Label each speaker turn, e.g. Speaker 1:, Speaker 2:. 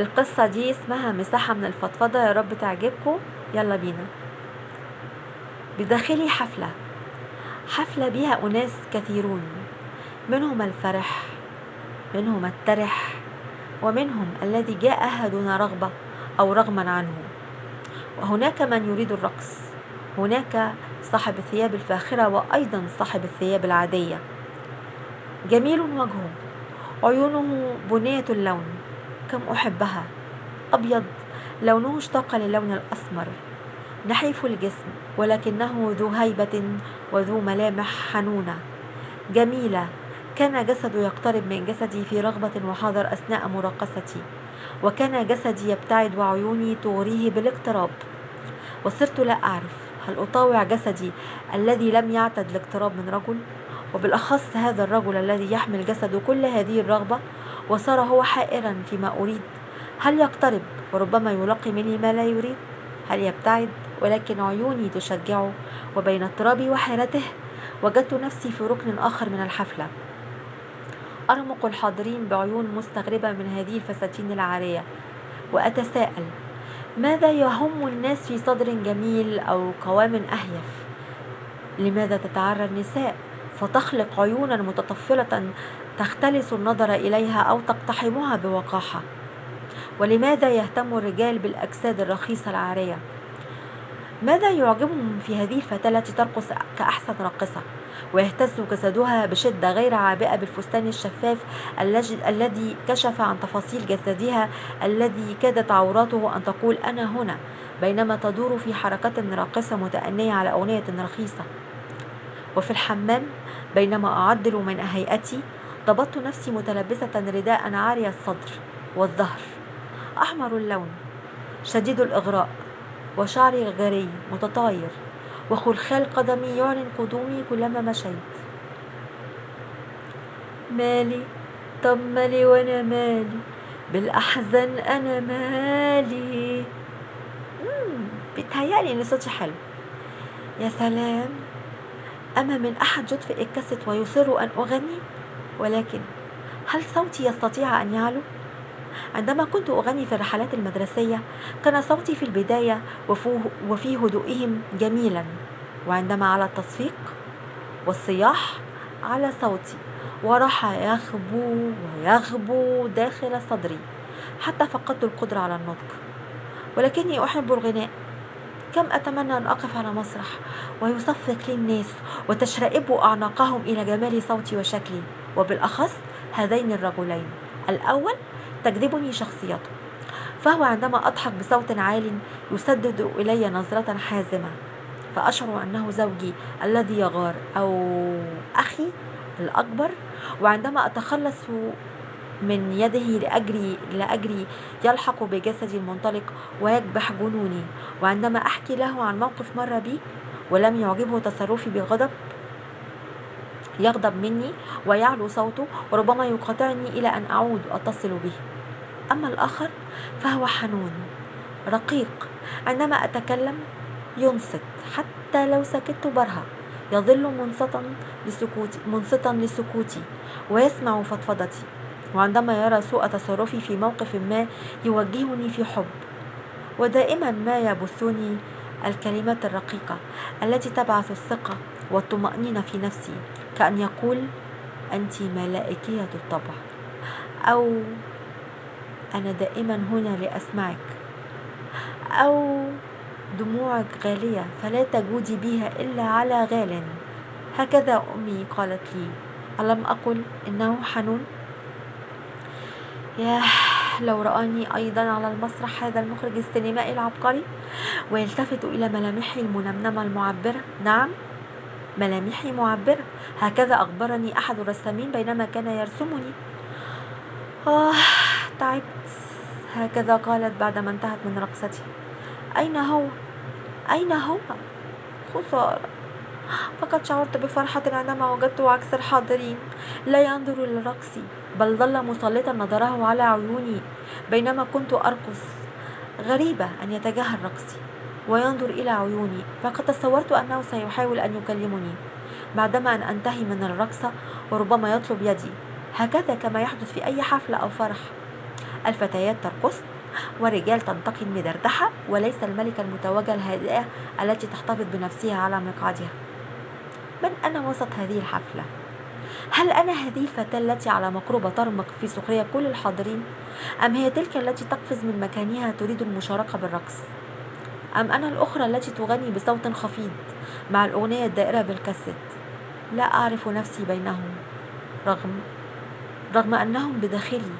Speaker 1: القصة دي اسمها مساحة من الفضفضة. يا رب تعجبكم. يلا بينا. بداخلي حفلة. حفلة بها أناس كثيرون. منهم الفرح منهم الترح ومنهم الذي جاءها دون رغبة أو رغما عنه. وهناك من يريد الرقص. هناك صاحب الثياب الفاخرة وأيضا صاحب الثياب العادية. جميل وجهه. عيونه بنية اللون. كم أحبها. أبيض لونه اشتاق للون الأسمر. نحيف الجسم ولكنه ذو هيبة وذو ملامح حنونة. جميلة كان جسدي يقترب من جسدي في رغبة وحذر أثناء مراقصتي. وكان جسدي يبتعد وعيوني تغريه بالاقتراب. وصرت لا أعرف هل أطاوع جسدي الذي لم يعتد الاقتراب من رجل؟ وبالأخص هذا الرجل الذي يحمل جسده كل هذه الرغبة وصار هو حائرا فيما أريد. هل يقترب؟ وربما يلقي مني ما لا يريد. هل يبتعد؟ ولكن عيوني تشجعه وبين اضطرابي وحيرته. وجدت نفسي في ركن آخر من الحفلة. أرمق الحاضرين بعيون مستغربة من هذه الفساتين العارية. وأتساءل ماذا يهم الناس في صدر جميل أو قوام أهيف؟ لماذا تتعرى النساء؟ فتخلق عيونا متطفلة تختلس النظر إليها أو تقتحمها بوقاحة. ولماذا يهتم الرجال بالأجساد الرخيصة العارية؟ ماذا يعجبهم في هذه الفتاة التي ترقص كأحسن راقصة ويهتز جسدها بشدة غير عابئة بالفستان الشفاف الذي كشف عن تفاصيل جسدها الذي كادت عوراته أن تقول أنا هنا بينما تدور في حركة راقصة متأنية على أغنية رخيصة. وفي الحمام بينما أعدل من هيئتي ضبطت نفسي متلبسة رداء عاري الصدر والظهر. أحمر اللون شديد الإغراء وشعري غري متطاير وخلخال قدمي يعلن قدومي كلما مشيت. مالي طب مالي وأنا مالي؟ بالاحزان أنا مالي. بيتهيألي إن صوتي حلو. يا سلام. أما من أحد جدف الكست ويصر أن أغني؟ ولكن هل صوتي يستطيع أن يعلو؟ عندما كنت أغني في الرحلات المدرسية كان صوتي في البداية وفي هدوئهم جميلا. وعندما على التصفيق والصياح على صوتي وراح يخبو ويغبو داخل صدري حتى فقدت القدرة على النطق. ولكني أحب الغناء. كم أتمنى أن أقف على مسرح ويصفق لي الناس وتشرئب أعناقهم إلى جمال صوتي وشكلي وبالأخص هذين الرجلين. الأول تجذبني شخصيته فهو عندما أضحك بصوت عال يسدد إلي نظرة حازمة فأشعر أنه زوجي الذي يغار أو أخي الأكبر وعندما أتخلص من يده لأجري لأجري يلحق بجسدي المنطلق ويكبح جنوني. وعندما أحكي له عن موقف مر بي ولم يعجبه تصرفي بغضب يغضب مني ويعلو صوته وربما يقاطعني إلى أن أعود أتصل به. أما الآخر فهو حنون رقيق. عندما أتكلم ينصت حتى لو سكت برهة يظل منصتا لسكوتي منصتا لسكوتي ويسمع فضفضتي. وعندما يرى سوء تصرفي في موقف ما يوجهني في حب. ودائما ما يبثني الكلمات الرقيقة التي تبعث الثقة والطمأنينة في نفسي كأن يقول أنت ملائكية الطبع. أو أنا دائما هنا لأسمعك. أو دموعك غالية فلا تجودي بها إلا على غال. هكذا أمي قالت لي ألم أقل إنه حنون؟ ياه لو رآني أيضا على المسرح هذا المخرج السينمائي العبقري ويلتفت إلى ملامحي المنمنمة المعبرة. نعم ملامحي معبرة. هكذا أخبرني أحد الرسامين بينما كان يرسمني. آه تعبت هكذا قالت بعدما انتهت من رقصتي. أين هو؟ أين هو؟ خسارة. فقد شعرت بفرحة عندما وجدت عكس الحاضرين. لا ينظر إلى رقصي بل ظل مسلطا نظره على عيوني بينما كنت أرقص. غريبة أن يتجاهل رقصي وينظر إلى عيوني فقد تصورت أنه سيحاول أن يكلمني. بعدما أن أنتهي من الرقصة وربما يطلب يدي. هكذا كما يحدث في أي حفلة أو فرح. الفتيات ترقص والرجال تنتقي المدردحة وليس الملكة المتوجة الهادئة التي تحتفظ بنفسها على مقعدها. من أنا وسط هذه الحفلة؟ هل أنا هذه الفتاة التي على مقربة ترمق في سخرية كل الحاضرين؟ أم هي تلك التي تقفز من مكانها تريد المشاركة بالرقص؟ أم أنا الأخرى التي تغني بصوت خفيض مع الأغنية الدائرة بالكاسيت لا أعرف نفسي بينهم رغم رغم أنهم بداخلي